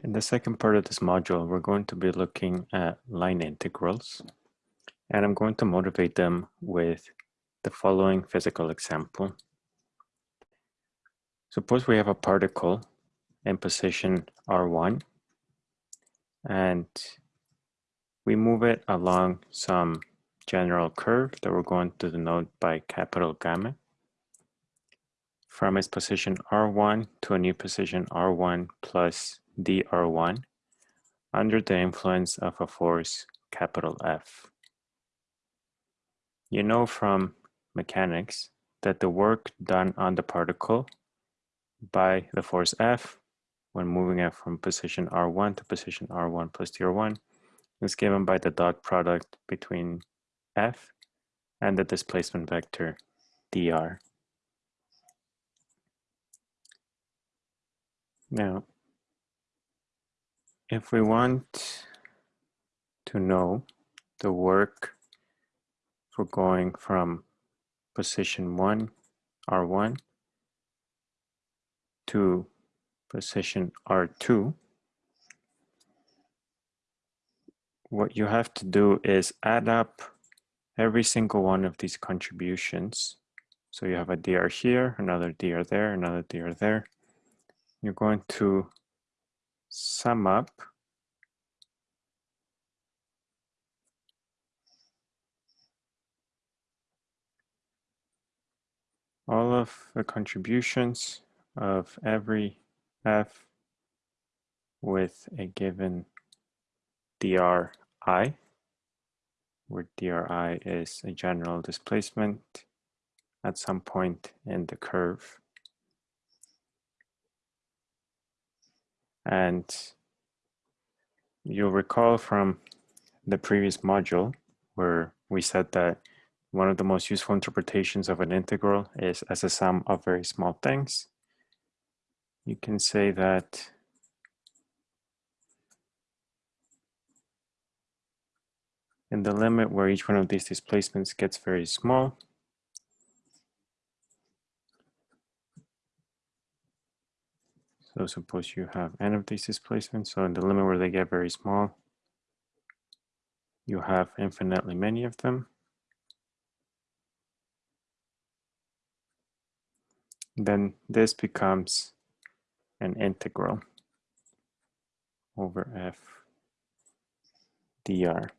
In the second part of this module, we're going to be looking at line integrals, and I'm going to motivate them with the following physical example. Suppose we have a particle in position R1, and we move it along some general curve that we're going to denote by capital gamma from its position R1 to a new position R1 plus dr1 under the influence of a force capital F. You know from mechanics that the work done on the particle by the force F when moving it from position R1 to position R1 plus dr1 is given by the dot product between F and the displacement vector dr. Now, if we want to know the work for going from position 1, R1, to position R2, what you have to do is add up every single one of these contributions. So you have a dr here, another dr there, another dr there. You're going to sum up all of the contributions of every f with a given dri, where dri is a general displacement at some point in the curve. And you'll recall from the previous module where we said that one of the most useful interpretations of an integral is as a sum of very small things. You can say that in the limit where each one of these displacements gets very small, So suppose you have n of these displacements. So in the limit where they get very small, you have infinitely many of them. Then this becomes an integral over f dr.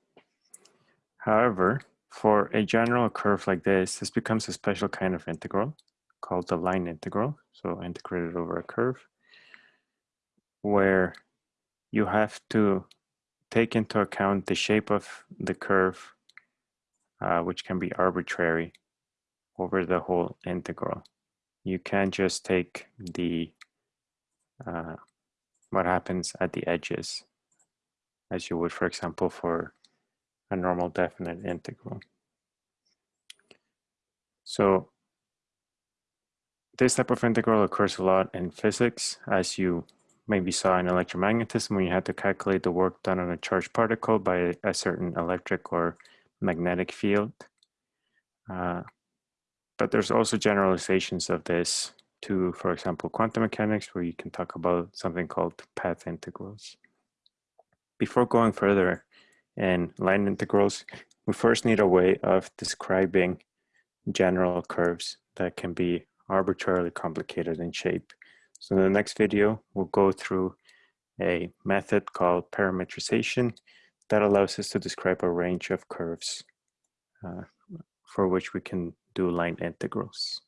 However, for a general curve like this, this becomes a special kind of integral called the line integral. So integrated over a curve where you have to take into account the shape of the curve, uh, which can be arbitrary over the whole integral. You can't just take the uh, what happens at the edges as you would, for example, for a normal definite integral. So this type of integral occurs a lot in physics as you maybe saw in electromagnetism when you had to calculate the work done on a charged particle by a certain electric or magnetic field. Uh, but there's also generalizations of this to, for example, quantum mechanics, where you can talk about something called path integrals. Before going further in line integrals, we first need a way of describing general curves that can be arbitrarily complicated in shape. So in the next video, we'll go through a method called parametrization that allows us to describe a range of curves uh, for which we can do line integrals.